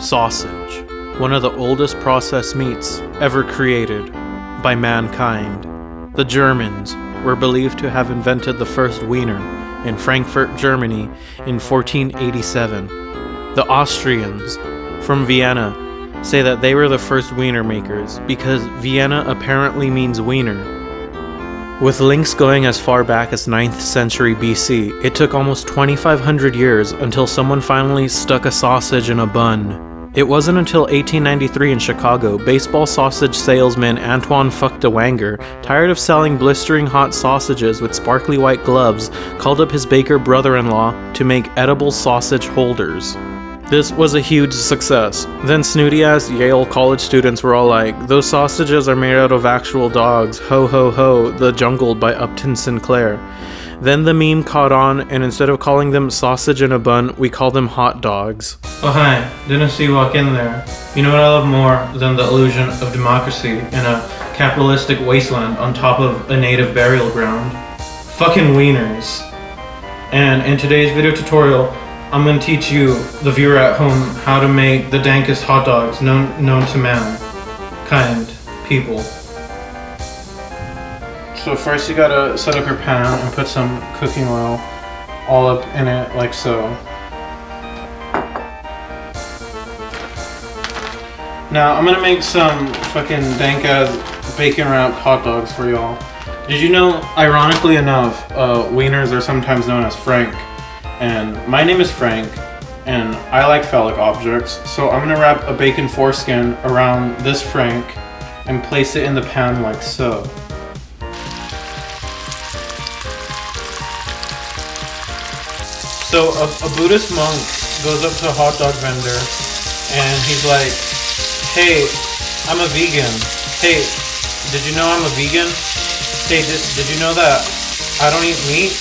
Sausage, one of the oldest processed meats ever created by mankind. The Germans were believed to have invented the first wiener in Frankfurt, Germany in 1487. The Austrians from Vienna say that they were the first wiener makers because Vienna apparently means wiener. With links going as far back as 9th century BC, it took almost 2500 years until someone finally stuck a sausage in a bun. It wasn't until 1893 in Chicago, baseball sausage salesman Antoine Fuck de Wanger, tired of selling blistering hot sausages with sparkly white gloves, called up his baker brother-in-law to make edible sausage holders. This was a huge success. Then snooty ass Yale college students were all like, those sausages are made out of actual dogs, ho ho ho, the Jungle by Upton Sinclair. Then the meme caught on, and instead of calling them sausage in a bun, we call them hot dogs. Oh hi, didn't see you walk in there. You know what I love more than the illusion of democracy in a capitalistic wasteland on top of a native burial ground? Fucking wieners. And in today's video tutorial, I'm gonna teach you, the viewer at home, how to make the dankest hot dogs known, known to man. Kind people. So first you gotta set up your pan and put some cooking oil all up in it like so. Now I'm gonna make some fucking dank ass bacon wrapped hot dogs for y'all. Did you know, ironically enough, uh, wieners are sometimes known as Frank. And my name is Frank, and I like phallic objects, so I'm gonna wrap a bacon foreskin around this Frank and place it in the pan like so. So a, a Buddhist monk goes up to a hot dog vendor and he's like, hey, I'm a vegan. Hey, did you know I'm a vegan? Hey, did, did you know that I don't eat meat?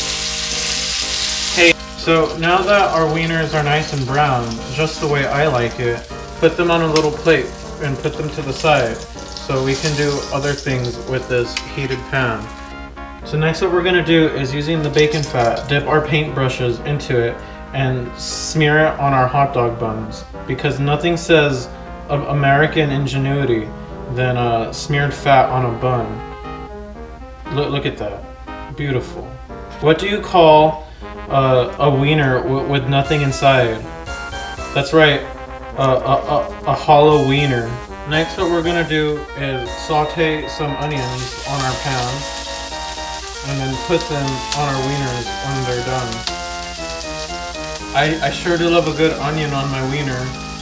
Hey, so now that our wieners are nice and brown, just the way I like it, put them on a little plate and put them to the side so we can do other things with this heated pan. So next what we're gonna do is using the bacon fat, dip our paintbrushes into it and smear it on our hot dog buns because nothing says American ingenuity than smeared fat on a bun. Look, look at that. Beautiful. What do you call uh, a wiener with nothing inside? That's right, uh, a, a, a hollow wiener. Next what we're gonna do is saute some onions on our pan and then put them on our wieners when they're done. I, I sure do love a good onion on my wiener.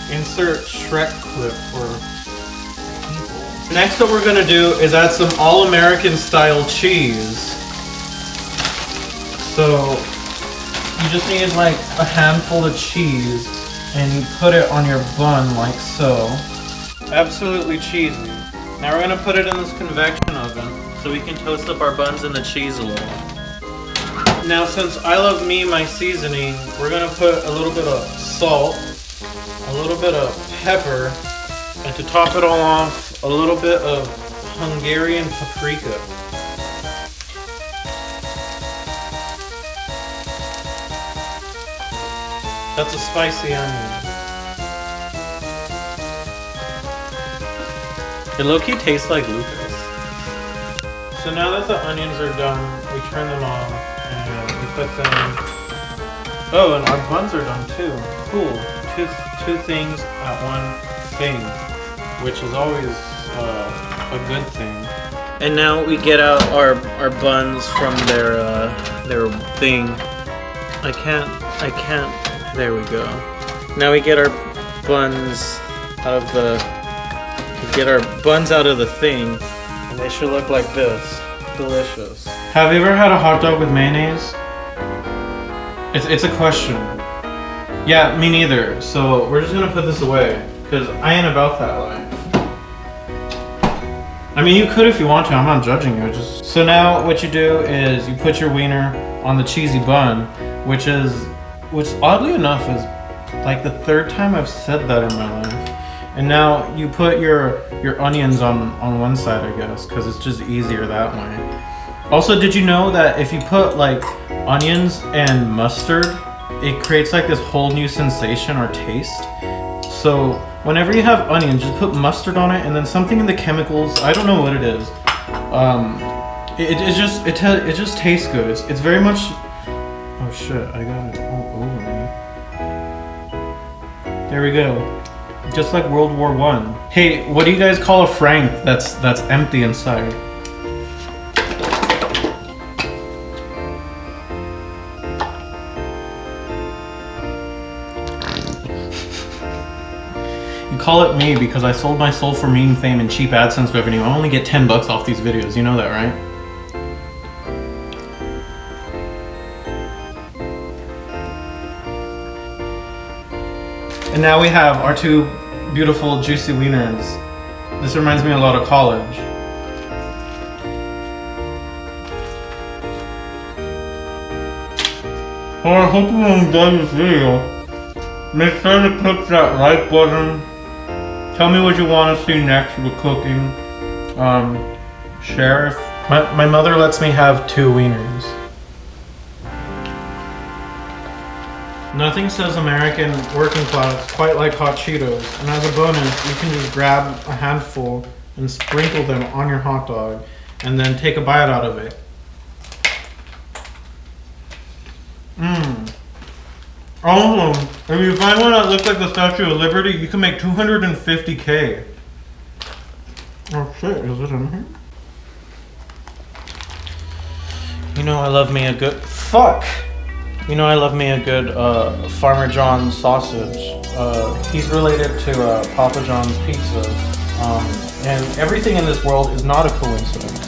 Insert Shrek clip for people. Next what we're gonna do is add some all-American style cheese. So you just need like a handful of cheese and you put it on your bun like so. Absolutely cheesy. Now we're gonna put it in this convection oven so we can toast up our buns and the cheese a little. Now since I love me my seasoning, we're gonna put a little bit of salt, a little bit of pepper, and to top it all off, a little bit of Hungarian paprika. That's a spicy onion. It low-key tastes like Lucas. So now that the onions are done, we turn them off and we put them... Oh, and our buns are done too. Cool. Two, two things at one thing, which is always uh, a good thing. And now we get out our our buns from their uh, their thing. I can't. I can't. There we go. Now we get our buns out of the. Get our buns out of the thing. They should look like this. Delicious. Have you ever had a hot dog with mayonnaise? It's, it's a question. Yeah, me neither. So we're just gonna put this away. Because I ain't about that life. I mean, you could if you want to. I'm not judging you. Just So now what you do is you put your wiener on the cheesy bun, which is, which oddly enough is like the third time I've said that in my life. And now you put your your onions on, on one side, I guess, because it's just easier that way. Also, did you know that if you put like onions and mustard, it creates like this whole new sensation or taste? So whenever you have onion, just put mustard on it and then something in the chemicals. I don't know what it is. Um, it, it just it it just tastes good. It's, it's very much. Oh shit! I got it all over me. There we go. Just like World War One. Hey, what do you guys call a frank that's that's empty inside? You call it me because I sold my soul for meme fame and cheap AdSense revenue. I only get 10 bucks off these videos. You know that, right? And now we have our two beautiful juicy wieners. This reminds me a lot of college. Well, I hope you enjoyed this video. Make sure to click that like button. Tell me what you want to see next with cooking. Um, share. If... My, my mother lets me have two wieners. Nothing says American working class quite like hot Cheetos. And as a bonus, you can just grab a handful and sprinkle them on your hot dog and then take a bite out of it. Mmm. Also, if you find one that looks like the Statue of Liberty, you can make 250k. Oh shit, is it in here? You know I love me a good... Fuck! You know I love me a good uh, Farmer John sausage. Uh, he's related to uh, Papa John's pizza. Um, and everything in this world is not a coincidence.